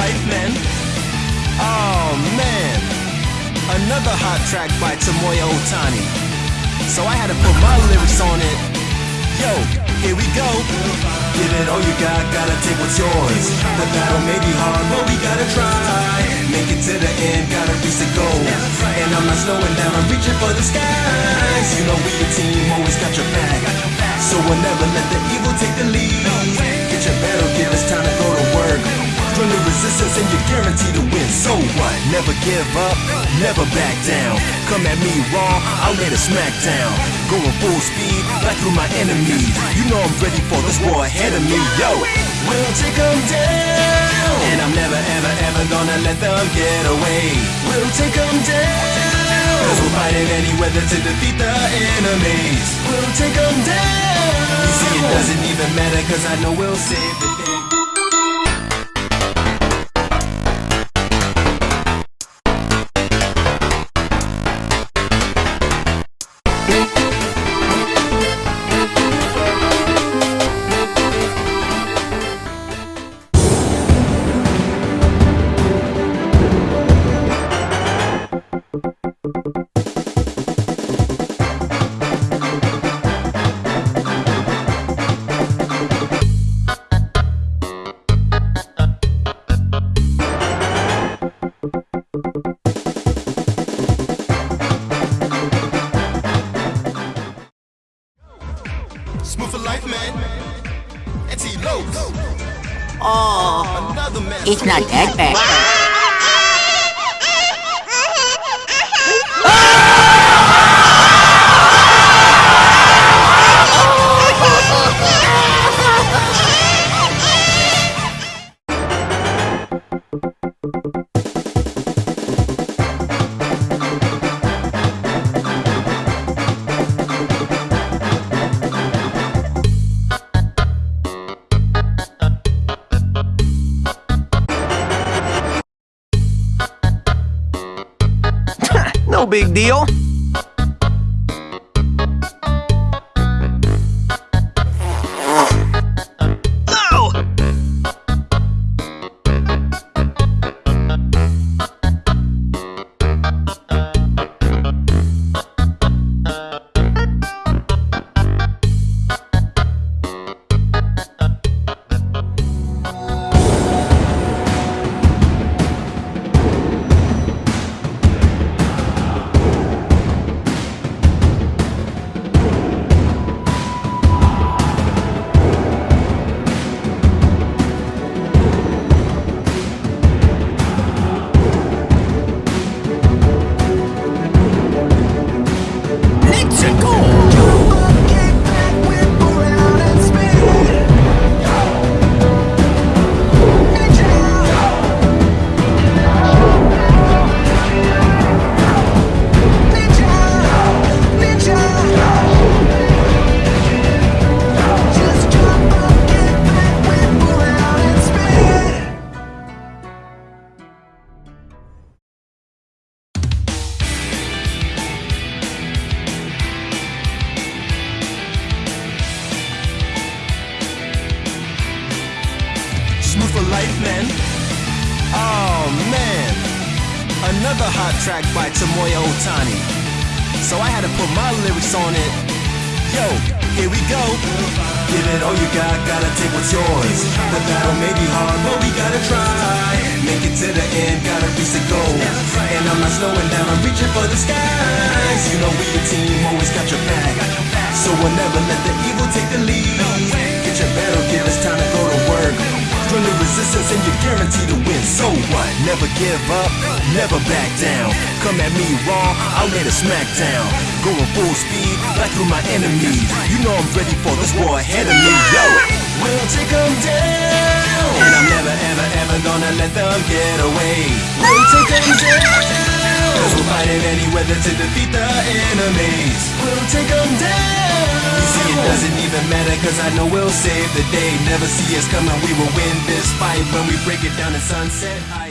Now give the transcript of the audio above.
life, man. Oh, man. Another hot track by Tomoya Otani. So I had to put my lyrics on it. Yo, here we go. Give it all you got, gotta take what's yours. The battle may be hard, but we gotta try. Make it to the end, gotta reach the goal. And I'm not slowing down, I'm reaching for the skies. You know we a team, always got your back. So we'll never let the evil take the lead. Get your battle, give us time to Join the resistance and you're guaranteed to win. So what? Never give up, never back down. Come at me raw, I'll lay the smack down. Going full speed, right through my enemies. You know I'm ready for this war ahead of me. Yo, we'll take them down. And I'm never, ever, ever gonna let them get away. We'll take them down. Cause we're fighting any weather to defeat the enemies. We'll take them down. You see, it doesn't even matter cause I know we'll save the day. Smooth for life, man. It's Elos. Oh, Another man. it's not that bad. Big deal. Hot track by Tomoya Otani. So I had to put my lyrics on it. Yo, here we go. Give it all you got, gotta take what's yours. The battle may be hard, but we gotta try. Make it to the end, gotta reach the goal. And I'm not slowing down, I'm reaching for the skies. You know we a team, always got your back. So we'll never let the evil take the lead. Resistance and you're guaranteed to win. So what? Never give up, never back down. Come at me raw, I'll lay the smack down. Going full speed, right through my enemies. You know I'm ready for this war ahead of me. Yo, we'll take them down. And I'm never, ever, ever gonna let them get away. We're any weather to defeat the enemies. We'll take them down. You see, it doesn't even matter cause I know we'll save the day. Never see us coming, we will win this fight when we break it down in sunset. High.